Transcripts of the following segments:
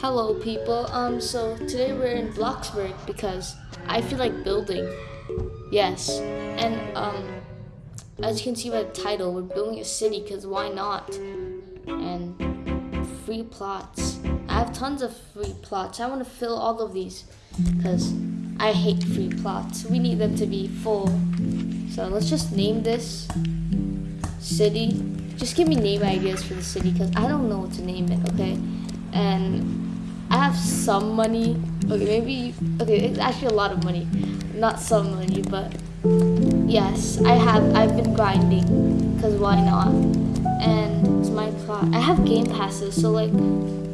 Hello people, um, so today we're in Bloxburg because I feel like building. Yes, and um, as you can see by the title, we're building a city because why not? And free plots. I have tons of free plots. I want to fill all of these because I hate free plots. We need them to be full. So let's just name this city. Just give me name ideas for the city because I don't know what to name it, okay? And I have some money. Okay, maybe, okay, it's actually a lot of money. Not some money, but yes, I have, I've been grinding because why not? And it's my plot. I have game passes, so like,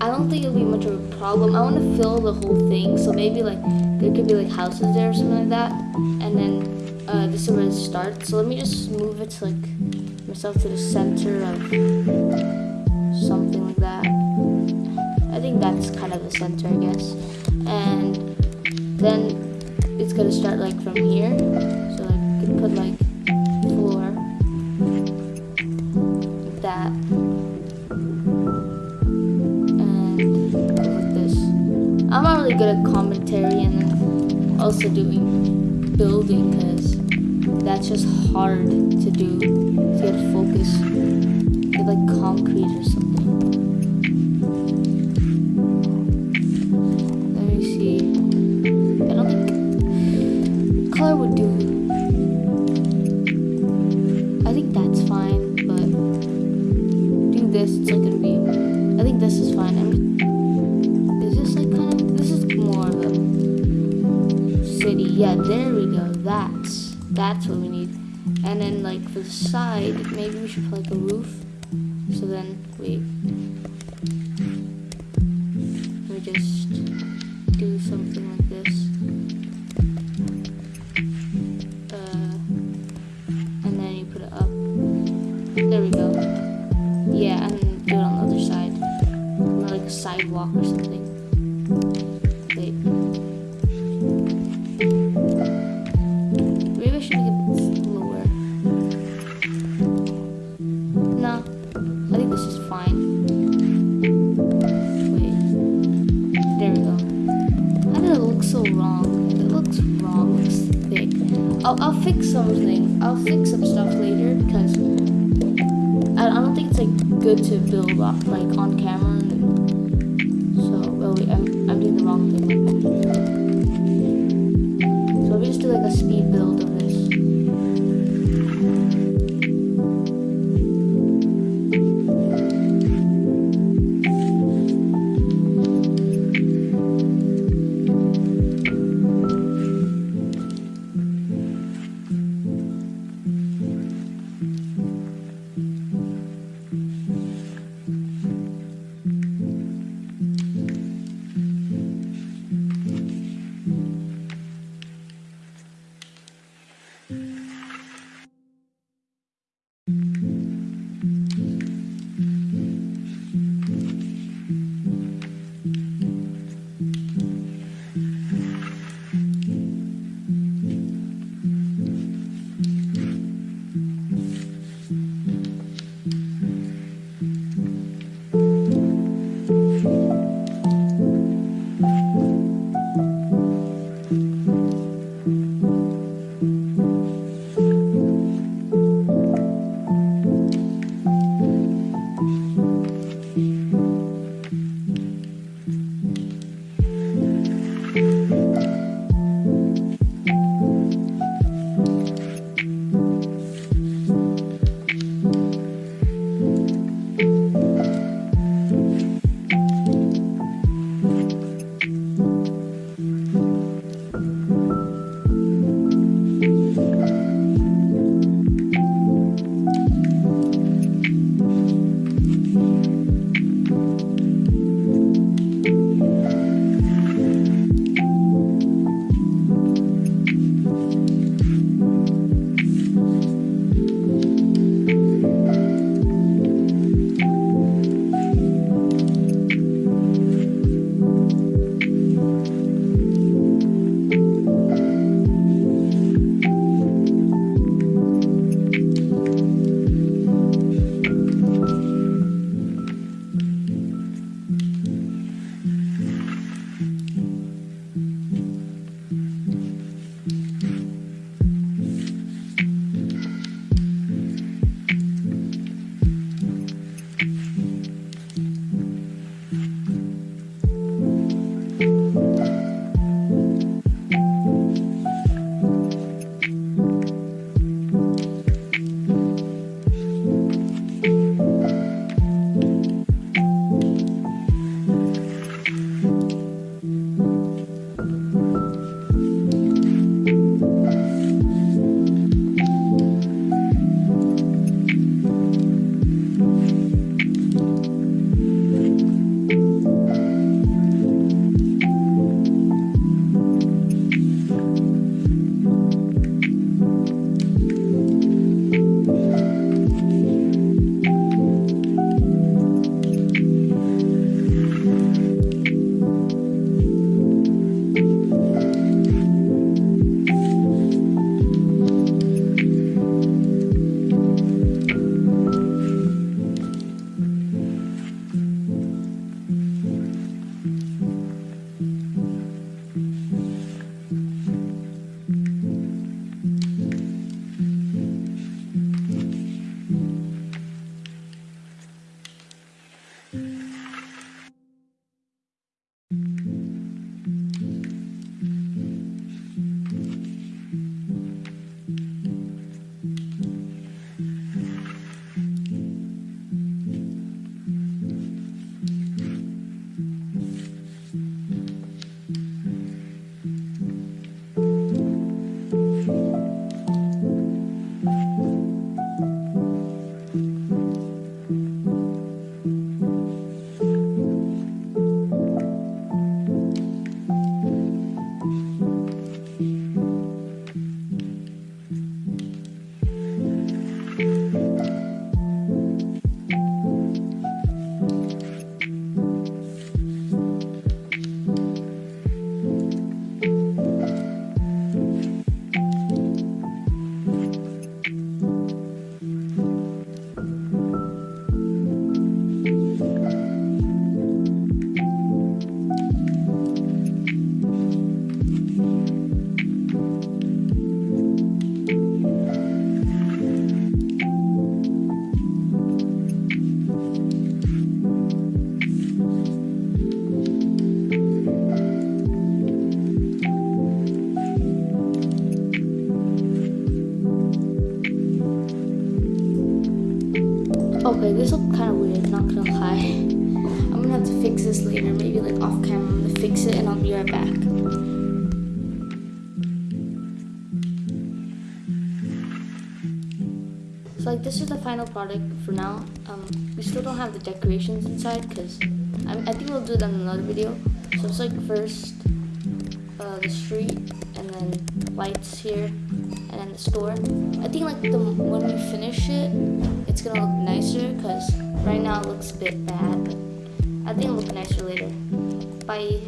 I don't think it'll be much of a problem. I want to fill the whole thing, so maybe like, there could be like houses there or something like that. And then uh, this is where it starts. So let me just move it to like, myself to the center of think that's kind of the center, I guess. And then it's gonna start like from here. So like can put like like that. And this. I'm not really good at commentary and also doing building because that's just hard to do. To focus. Get like concrete or something. Color would do. I think that's fine, but do this. It's like gonna be. I think this is fine. I'm, is this like kind of? This is more of a city. Yeah, there we go. That's that's what we need. And then like for the side, maybe we should put like a roof. So then wait. Let me just There we go. Yeah, and do it on the other side. Or like a sidewalk or something. Wait. Maybe I should make it lower. No, I think this is fine. Wait. There we go. How did it look so wrong? It looks wrong. It looks thick. I'll, I'll fix something. I'll fix some stuff it's like good to build up like on camera. So, well, wait, I'm, I'm doing the wrong thing. Okay, this looks kind of weird, not gonna lie. I'm gonna have to fix this later, maybe like off camera. I'm gonna fix it and I'll be right back. So like this is the final product for now. Um, we still don't have the decorations inside because I, I, think we'll do that in another video. So it's like first uh, the street and then lights here and then the store. I think like the when we finish it, it's gonna look nicer because right now it looks a bit bad, but I think it'll look nicer later. Bye.